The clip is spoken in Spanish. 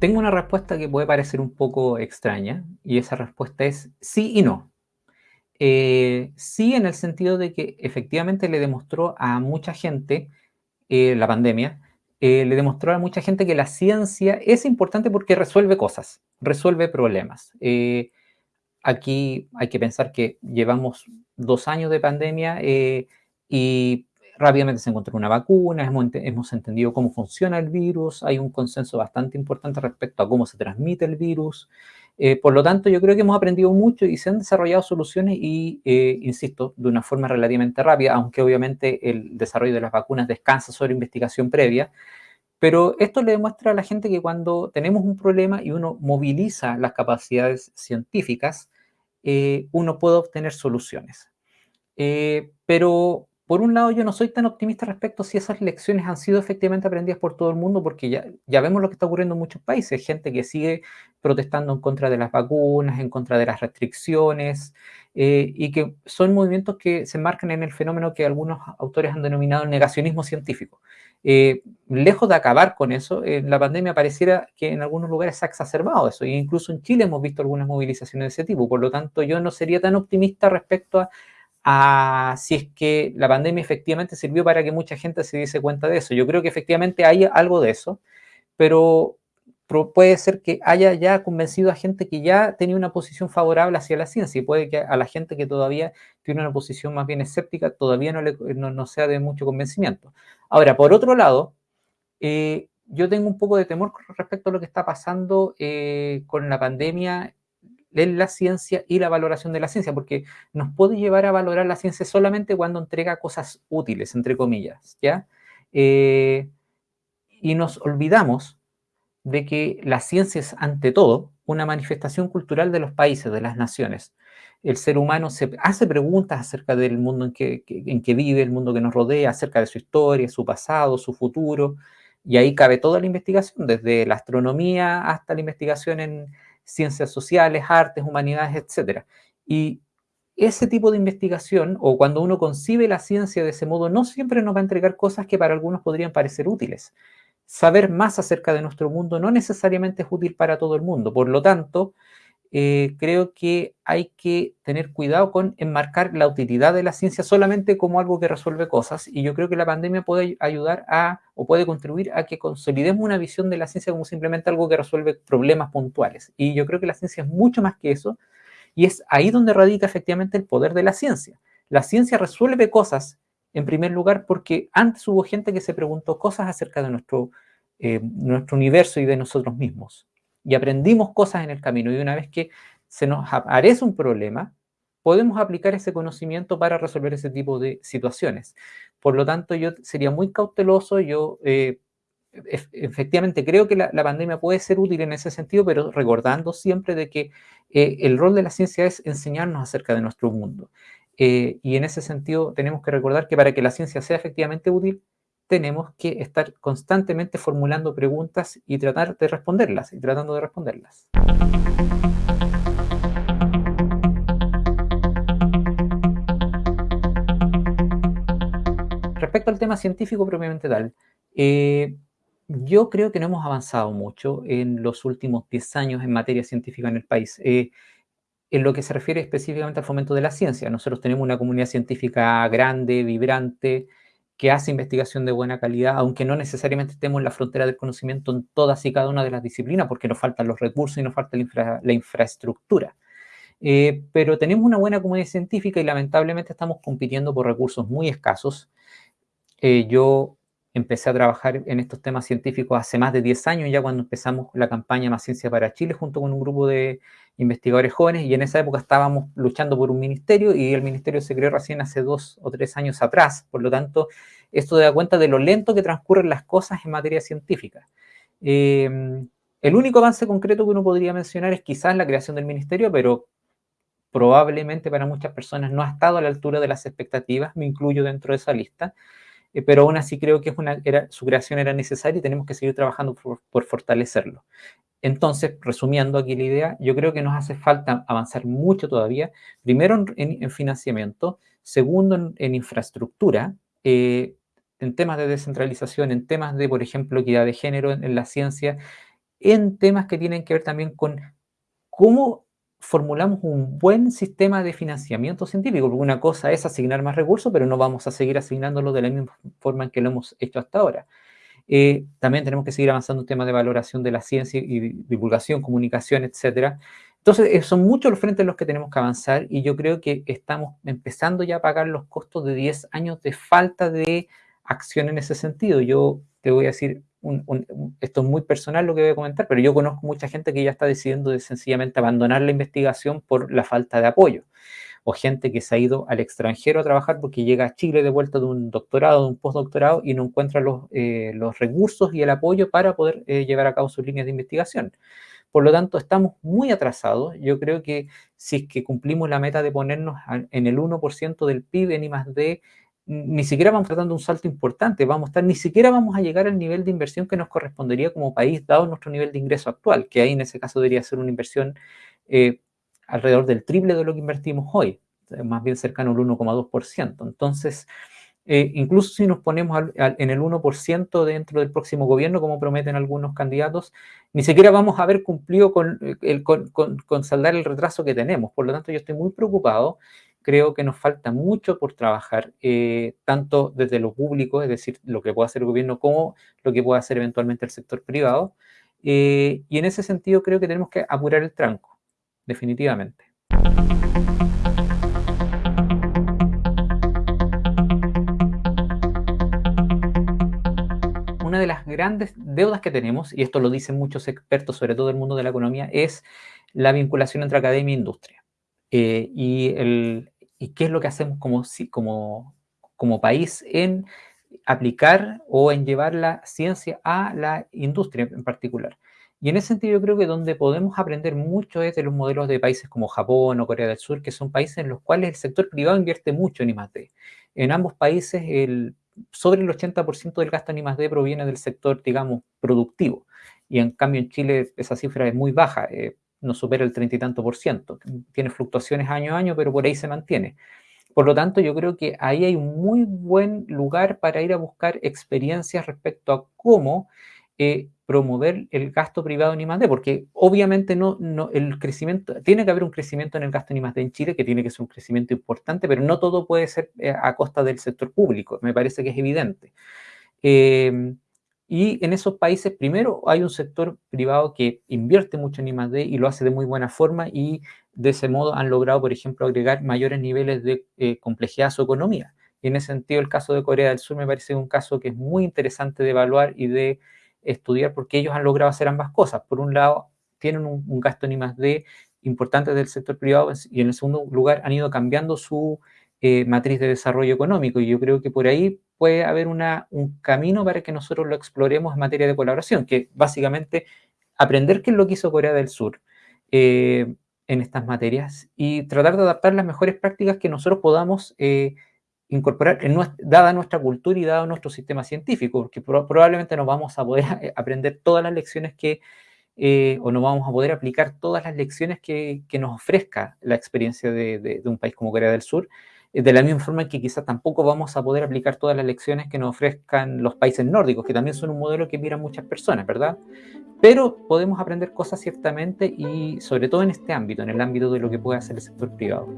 Tengo una respuesta que puede parecer un poco extraña y esa respuesta es sí y no. Eh, sí en el sentido de que efectivamente le demostró a mucha gente eh, la pandemia, eh, le demostró a mucha gente que la ciencia es importante porque resuelve cosas, resuelve problemas. aquí hay que pensar que llevamos dos años de pandemia y rápidamente se encontró una vacuna, hemos, entendido cómo funciona el virus, hay un consenso bastante importante respecto a cómo se transmite el virus. Eh, por lo tanto, yo creo que hemos aprendido mucho y se han desarrollado soluciones y, eh, insisto, de una forma relativamente rápida, aunque obviamente el desarrollo de las vacunas descansa sobre investigación previa. Pero esto le demuestra a la gente que cuando tenemos un problema y uno moviliza las capacidades científicas, eh, uno puede obtener soluciones. pero por un lado, yo no soy tan optimista respecto a si esas lecciones han sido efectivamente aprendidas por todo el mundo, porque ya, vemos lo que está ocurriendo en muchos países, gente que sigue protestando en contra de las vacunas, en contra de las restricciones, eh, y que son movimientos que se marcan en el fenómeno que algunos autores han denominado negacionismo científico. Eh, lejos de acabar con eso, en la pandemia pareciera que en algunos lugares se ha exacerbado eso, e incluso en Chile hemos visto algunas movilizaciones de ese tipo, por lo tanto yo no sería tan optimista respecto a a si es que la pandemia efectivamente sirvió para que mucha gente se diese cuenta de eso. Yo creo que efectivamente hay algo de eso, pero puede ser que haya ya convencido a gente que ya tenía una posición favorable hacia la ciencia y puede que a la gente que todavía tiene una posición más bien escéptica todavía no, le, no, sea de mucho convencimiento. Ahora, por otro lado, eh, yo tengo un poco de temor respecto a lo que está pasando eh, con la pandemia en la ciencia y la valoración de la ciencia, porque nos puede llevar a valorar la ciencia solamente cuando entrega cosas útiles, entre comillas, ¿ya? Eh, y nos olvidamos de que la ciencia es, ante todo, una manifestación cultural de los países, de las naciones. El ser humano se hace preguntas acerca del mundo en que, en que vive, el mundo que nos rodea, acerca de su historia, su pasado, su futuro, y ahí cabe toda la investigación, desde la astronomía hasta la investigación en, ciencias sociales, artes, humanidades, etc. Y ese tipo de investigación, o cuando uno concibe la ciencia de ese modo, no siempre nos va a entregar cosas que para algunos podrían parecer útiles. Saber más acerca de nuestro mundo no necesariamente es útil para todo el mundo. Por lo tanto, eh, creo que hay que tener cuidado con enmarcar la utilidad de la ciencia solamente como algo que resuelve cosas y yo creo que la pandemia puede ayudar a o puede contribuir a que consolidemos una visión de la ciencia como simplemente algo que resuelve problemas puntuales y yo creo que la ciencia es mucho más que eso y es ahí donde radica efectivamente el poder de la ciencia. La ciencia resuelve cosas en primer lugar porque antes hubo gente que se preguntó cosas acerca de nuestro, eh, nuestro universo y de nosotros mismos y aprendimos cosas en el camino. Y una vez que se nos aparece un problema, podemos aplicar ese conocimiento para resolver ese tipo de situaciones. Por lo tanto, yo sería muy cauteloso, yo eh, efectivamente creo que la, pandemia puede ser útil en ese sentido, pero recordando siempre de que eh, el rol de la ciencia es enseñarnos acerca de nuestro mundo. Eh, y en ese sentido tenemos que recordar que para que la ciencia sea efectivamente útil, tenemos que estar constantemente formulando preguntas y tratar de responderlas, y tratando de responderlas. Respecto al tema científico propiamente tal, eh, yo creo que no hemos avanzado mucho en los últimos 10 años en materia científica en el país. Eh, en lo que se refiere específicamente al fomento de la ciencia, nosotros tenemos una comunidad científica grande, vibrante, que hace investigación de buena calidad, aunque no necesariamente estemos en la frontera del conocimiento en todas y cada una de las disciplinas, porque nos faltan los recursos y nos falta la, infraestructura. Eh, pero tenemos una buena comunidad científica y lamentablemente estamos compitiendo por recursos muy escasos. Eh, yo empecé a trabajar en estos temas científicos hace más de 10 años, ya cuando empezamos la campaña Más Ciencia para Chile, junto con un grupo de investigadores jóvenes, y en esa época estábamos luchando por un ministerio, y el ministerio se creó recién hace dos o tres años atrás. Por lo tanto, esto da cuenta de lo lento que transcurren las cosas en materia científica. Em, el único avance concreto que uno podría mencionar es quizás la creación del ministerio, pero probablemente para muchas personas no ha estado a la altura de las expectativas, me incluyo dentro de esa lista. Eh, pero aún así creo que su creación era necesaria y tenemos que seguir trabajando por, fortalecerlo. Entonces, resumiendo aquí la idea, yo creo que nos hace falta avanzar mucho todavía, primero en, financiamiento, segundo en, infraestructura, eh, en temas de descentralización, en temas de, por ejemplo, equidad de género en, la ciencia, en temas que tienen que ver también con cómo formulamos un buen sistema de financiamiento científico, una cosa es asignar más recursos, pero no vamos a seguir asignándolo de la misma forma en que lo hemos hecho hasta ahora. Eh, también tenemos que seguir avanzando en temas de valoración de la ciencia y divulgación, comunicación, etcétera. Entonces, eh, son muchos los frentes en los que tenemos que avanzar y yo creo que estamos empezando ya a pagar los costos de 10 años de falta de acción en ese sentido. Yo te voy a decir, esto es muy personal lo que voy a comentar, pero yo conozco mucha gente que ya está decidiendo de sencillamente abandonar la investigación por la falta de apoyo. O gente que se ha ido al extranjero a trabajar porque llega a Chile de vuelta de un doctorado, de un postdoctorado y no encuentra los, eh, los recursos y el apoyo para poder eh, llevar a cabo sus líneas de investigación. Por lo tanto, estamos muy atrasados. Yo creo que si es que cumplimos la meta de ponernos en el 1% del PIB en I+D, ni siquiera vamos tratando un salto importante, vamos a estar, ni siquiera vamos a llegar al nivel de inversión que nos correspondería como país, dado nuestro nivel de ingreso actual, que ahí en ese caso debería ser una inversión eh, alrededor del triple de lo que invertimos hoy, más bien cercano al 1,2%. Entonces, eh, incluso si nos ponemos en el 1% dentro del próximo gobierno, como prometen algunos candidatos, ni siquiera vamos a haber cumplido con, el, con, saldar el retraso que tenemos. Por lo tanto, yo estoy muy preocupado. Creo que nos falta mucho por trabajar, eh, tanto desde lo público, es decir, lo que puede hacer el gobierno, como lo que puede hacer eventualmente el sector privado. Eh, y en ese sentido creo que tenemos que apurar el tranco, definitivamente. una de las grandes deudas que tenemos, y esto lo dicen muchos expertos, sobre todo el mundo de la economía, es la vinculación entre academia e industria. Eh, y, el, qué es lo que hacemos como país en aplicar o en llevar la ciencia a la industria en particular. Y en ese sentido yo creo que donde podemos aprender mucho es de los modelos de países como Japón o Corea del Sur, que son países en los cuales el sector privado invierte mucho en I+.D. En ambos países el sobre el 80% del gasto en I+.D. proviene del sector, digamos, productivo. Y en cambio en Chile esa cifra es muy baja, eh, no supera el 30 y tanto por ciento. Tiene fluctuaciones año a año, pero por ahí se mantiene. Por lo tanto, yo creo que ahí hay un muy buen lugar para ir a buscar experiencias respecto a cómo eh, promover el gasto privado en I+.D., porque obviamente no, no, el crecimiento, tiene que haber un crecimiento en el gasto en I+.D. en Chile, que tiene que ser un crecimiento importante, pero no todo puede ser eh, a costa del sector público, me parece que es evidente. Em, y en esos países, primero, hay un sector privado que invierte mucho en I+.D. y lo hace de muy buena forma y de ese modo han logrado, por ejemplo, agregar mayores niveles de eh, complejidad a su economía. Y en ese sentido, el caso de Corea del Sur me parece un caso que es muy interesante de evaluar y de estudiar porque ellos han logrado hacer ambas cosas. Por un lado, tienen un, gasto en I+.D. importante del sector privado y en el segundo lugar han ido cambiando su eh, matriz de desarrollo económico y yo creo que por ahí puede haber un camino para que nosotros lo exploremos en materia de colaboración, que básicamente aprender qué es lo que hizo Corea del Sur eh, en estas materias y tratar de adaptar las mejores prácticas que nosotros podamos eh, incorporar, dada nuestra cultura y dado nuestro sistema científico, porque probablemente no vamos a poder aprender todas las lecciones que, eh, o no vamos a poder aplicar todas las lecciones que, nos ofrezca la experiencia de, un país como Corea del Sur, eh, de la misma forma que quizás tampoco vamos a poder aplicar todas las lecciones que nos ofrezcan los países nórdicos, que también son un modelo que miran muchas personas, ¿verdad? Pero podemos aprender cosas ciertamente y sobre todo en este ámbito, en el ámbito de lo que puede hacer el sector privado.